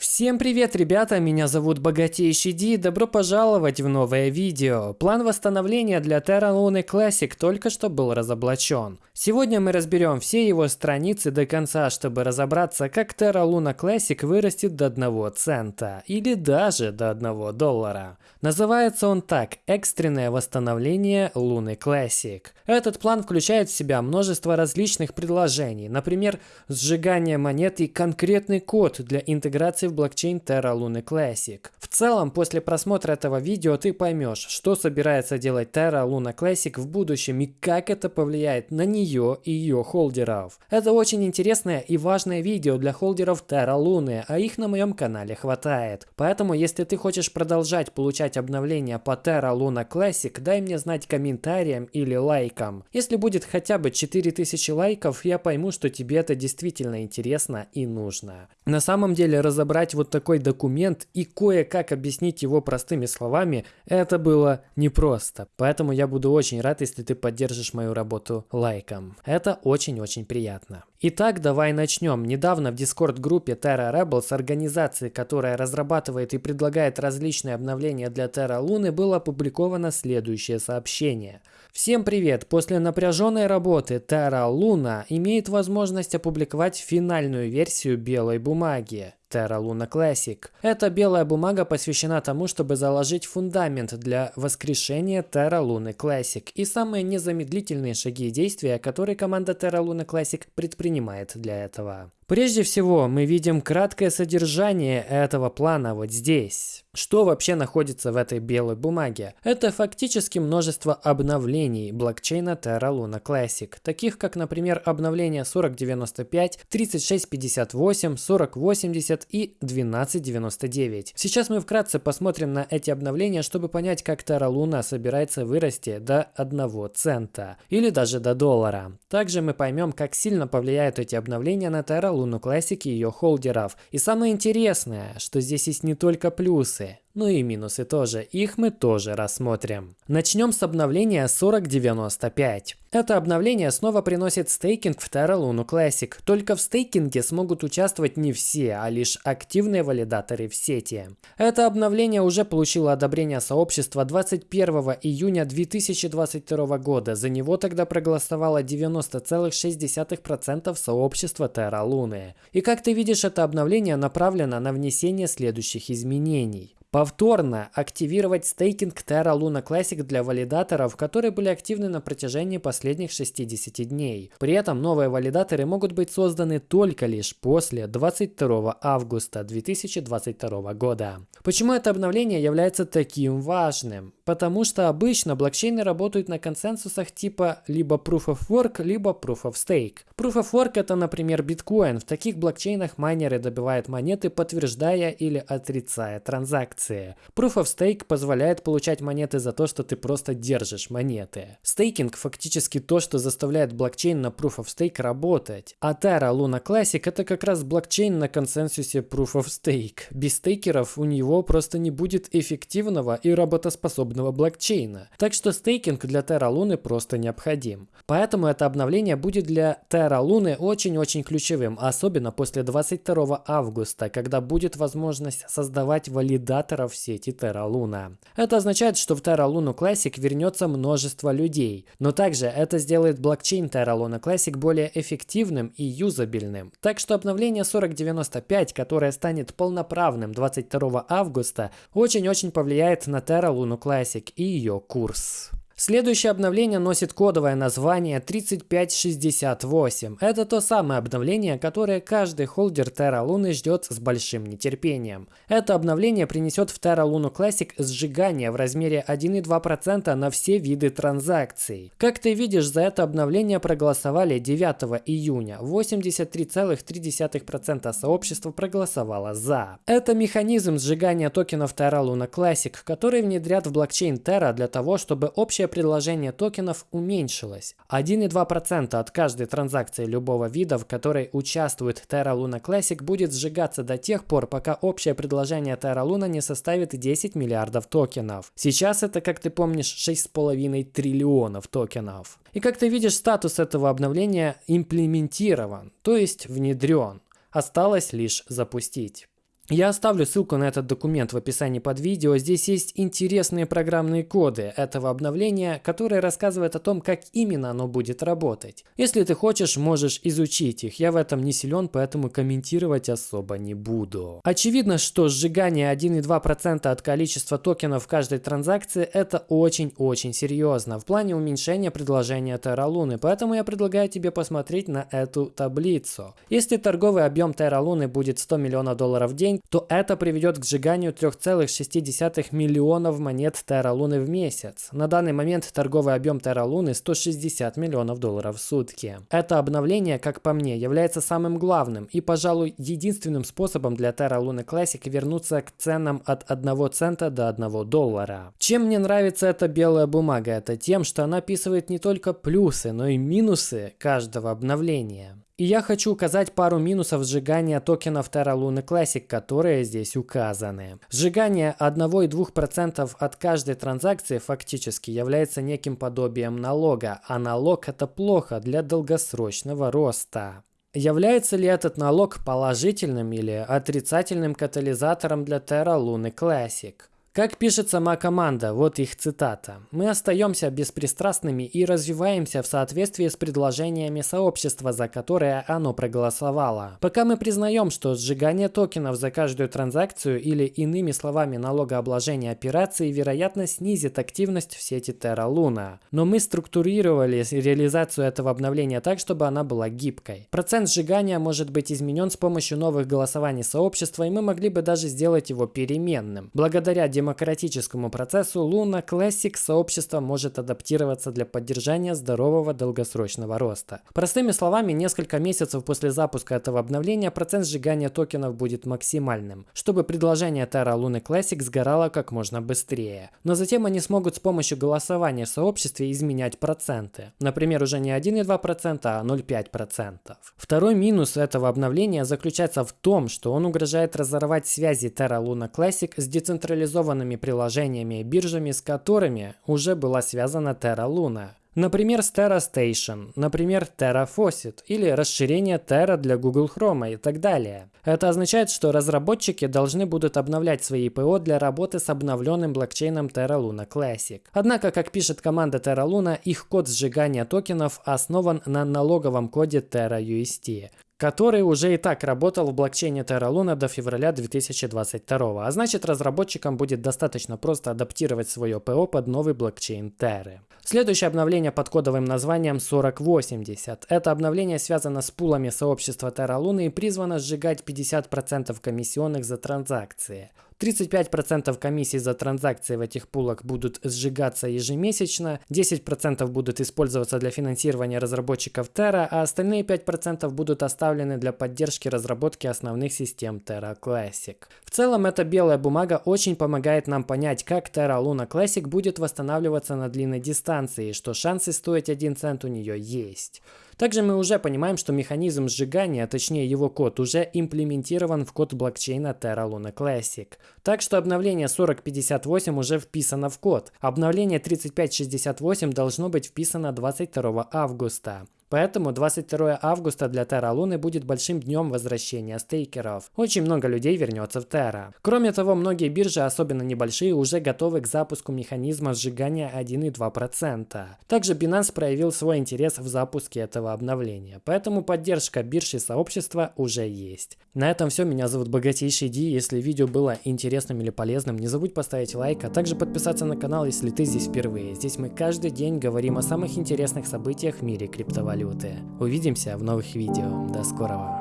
Всем привет, ребята! Меня зовут Богатейший Ди. Добро пожаловать в новое видео. План восстановления для Terra Luna Classic только что был разоблачен. Сегодня мы разберем все его страницы до конца, чтобы разобраться, как Terra Luna Classic вырастет до 1 цента. Или даже до 1 доллара. Называется он так – экстренное восстановление Луны Classic. Этот план включает в себя множество различных предложений, например, сжигание монет и конкретный код для интеграции в блокчейн Terra Luna Classic. В целом, после просмотра этого видео ты поймешь, что собирается делать Terra Luna Classic в будущем и как это повлияет на нее и ее холдеров. Это очень интересное и важное видео для холдеров Terra Luna, а их на моем канале хватает. Поэтому, если ты хочешь продолжать получать обновления по Terra Luna Classic, дай мне знать комментарием или лайком. Если будет хотя бы 4000 лайков, я пойму, что тебе это действительно интересно и нужно. На самом деле разобрать собрать вот такой документ и кое-как объяснить его простыми словами, это было непросто. Поэтому я буду очень рад, если ты поддержишь мою работу лайком. Это очень-очень приятно. Итак, давай начнем. Недавно в Discord-группе Terra Rebels, организации, которая разрабатывает и предлагает различные обновления для Terra Луны, было опубликовано следующее сообщение. Всем привет! После напряженной работы Terra Luna имеет возможность опубликовать финальную версию белой бумаги. Terra Luna Classic. Эта белая бумага посвящена тому, чтобы заложить фундамент для воскрешения Terra Luna Classic и самые незамедлительные шаги и действия, которые команда Terra Luna Classic предпринимает для этого. Прежде всего, мы видим краткое содержание этого плана вот здесь. Что вообще находится в этой белой бумаге? Это фактически множество обновлений блокчейна Terra Luna Classic, таких как, например, обновления 4095, 3658, 4080 и 1299. Сейчас мы вкратце посмотрим на эти обновления, чтобы понять, как Terra Luna собирается вырасти до 1 цента или даже до доллара. Также мы поймем, как сильно повлияют эти обновления на Terra Luna Classic и ее холдеров. И самое интересное, что здесь есть не только плюсы, sé, ну и минусы тоже, их мы тоже рассмотрим. Начнем с обновления 4095. Это обновление снова приносит стейкинг в Terra Luna Classic, только в стейкинге смогут участвовать не все, а лишь активные валидаторы в сети. Это обновление уже получило одобрение сообщества 21 июня 2022 года, за него тогда проголосовало 90,6% сообщества Terra Luna. И как ты видишь, это обновление направлено на внесение следующих изменений. Повторно активировать стейкинг Terra Luna Classic для валидаторов, которые были активны на протяжении последних 60 дней. При этом новые валидаторы могут быть созданы только лишь после 22 августа 2022 года. Почему это обновление является таким важным? Потому что обычно блокчейны работают на консенсусах типа либо Proof of Work, либо Proof of Stake. Proof of Work это, например, биткоин. В таких блокчейнах майнеры добивают монеты, подтверждая или отрицая транзакции транзакции. Proof of Stake позволяет получать монеты за то, что ты просто держишь монеты. Стейкинг фактически то, что заставляет блокчейн на Proof of Stake работать. А Terra Luna Classic это как раз блокчейн на консенсусе Proof of Stake. Без стейкеров у него просто не будет эффективного и работоспособного блокчейна. Так что стейкинг для Terra Luna просто необходим. Поэтому это обновление будет для Terra Luna очень-очень ключевым, особенно после 22 августа, когда будет возможность создавать валидатор операторов сети Terra Luna. Это означает, что в Terra Luna Classic вернется множество людей, но также это сделает блокчейн Terra Luna Classic более эффективным и юзабельным. Так что обновление 4095, которое станет полноправным 22 августа, очень-очень повлияет на Terra Luna Classic и ее курс. Следующее обновление носит кодовое название 3568. Это то самое обновление, которое каждый холдер Terra Luna ждет с большим нетерпением. Это обновление принесет в Terra Luna Classic сжигание в размере 1,2% на все виды транзакций. Как ты видишь, за это обновление проголосовали 9 июня. 83,3% сообщества проголосовало за. Это механизм сжигания токенов Terra Luna Classic, который внедрят в блокчейн Terra для того, чтобы общее предложение токенов уменьшилось. 1,2% от каждой транзакции любого вида, в которой участвует Terra Luna Classic, будет сжигаться до тех пор, пока общее предложение Terra Luna не составит 10 миллиардов токенов. Сейчас это, как ты помнишь, 6,5 триллионов токенов. И как ты видишь, статус этого обновления имплементирован, то есть внедрен. Осталось лишь запустить. Я оставлю ссылку на этот документ в описании под видео. Здесь есть интересные программные коды этого обновления, которые рассказывают о том, как именно оно будет работать. Если ты хочешь, можешь изучить их. Я в этом не силен, поэтому комментировать особо не буду. Очевидно, что сжигание 1,2% от количества токенов в каждой транзакции это очень-очень серьезно в плане уменьшения предложения Luna, поэтому я предлагаю тебе посмотреть на эту таблицу. Если торговый объем Luna будет 100 миллионов долларов в день, то это приведет к сжиганию 3,6 миллионов монет Terra Луны в месяц. На данный момент торговый объем Terra Луны 160 миллионов долларов в сутки. Это обновление, как по мне, является самым главным и, пожалуй, единственным способом для Luna Classic вернуться к ценам от 1 цента до 1 доллара. Чем мне нравится эта белая бумага? Это тем, что она описывает не только плюсы, но и минусы каждого обновления. И я хочу указать пару минусов сжигания токенов Terra Luna Classic, которые здесь указаны. Сжигание 1,2% от каждой транзакции фактически является неким подобием налога, а налог это плохо для долгосрочного роста. Является ли этот налог положительным или отрицательным катализатором для Terra Luna Classic? Как пишет сама команда, вот их цитата. «Мы остаемся беспристрастными и развиваемся в соответствии с предложениями сообщества, за которое оно проголосовало. Пока мы признаем, что сжигание токенов за каждую транзакцию или иными словами налогообложение операций вероятно снизит активность в сети Terra Luna. Но мы структурировали реализацию этого обновления так, чтобы она была гибкой. Процент сжигания может быть изменен с помощью новых голосований сообщества, и мы могли бы даже сделать его переменным. Благодаря демократическому процессу Luna Classic сообщество может адаптироваться для поддержания здорового долгосрочного роста. Простыми словами, несколько месяцев после запуска этого обновления процент сжигания токенов будет максимальным, чтобы предложение Terra Luna Classic сгорало как можно быстрее. Но затем они смогут с помощью голосования в сообществе изменять проценты. Например, уже не 1,2%, а 0,5%. Второй минус этого обновления заключается в том, что он угрожает разорвать связи Terra Luna Classic с децентрализованными централизованными приложениями и биржами, с которыми уже была связана Terra Luna. Например, с Terra Station, например, Terra Faucet или расширение Terra для Google Chrome и так далее. Это означает, что разработчики должны будут обновлять свои ПО для работы с обновленным блокчейном Terra Luna Classic. Однако, как пишет команда Terra Luna, их код сжигания токенов основан на налоговом коде Terra UST который уже и так работал в блокчейне Terra Luna до февраля 2022, а значит разработчикам будет достаточно просто адаптировать свое ПО под новый блокчейн Terra. Следующее обновление под кодовым названием 4080. Это обновление связано с пулами сообщества Terra Luna и призвано сжигать 50% комиссионных за транзакции. 35% комиссий за транзакции в этих пулах будут сжигаться ежемесячно, 10% будут использоваться для финансирования разработчиков Terra, а остальные 5% будут оставлены для поддержки разработки основных систем Terra Classic. В целом, эта белая бумага очень помогает нам понять, как Terra Luna Classic будет восстанавливаться на длинной дистанции, что шансы стоить 1 цент у нее есть. Также мы уже понимаем, что механизм сжигания, а точнее его код, уже имплементирован в код блокчейна Terra Luna Classic. Так что обновление 4058 уже вписано в код. Обновление 3568 должно быть вписано 22 августа. Поэтому 22 августа для Terra Луны будет большим днем возвращения стейкеров. Очень много людей вернется в Terra. Кроме того, многие биржи, особенно небольшие, уже готовы к запуску механизма сжигания 1,2%. Также Binance проявил свой интерес в запуске этого обновления. Поэтому поддержка биржи сообщества уже есть. На этом все. Меня зовут Богатейший Ди. Если видео было интересным или полезным, не забудь поставить лайк, а также подписаться на канал, если ты здесь впервые. Здесь мы каждый день говорим о самых интересных событиях в мире криптовалют валюты. Увидимся в новых видео. До скорого.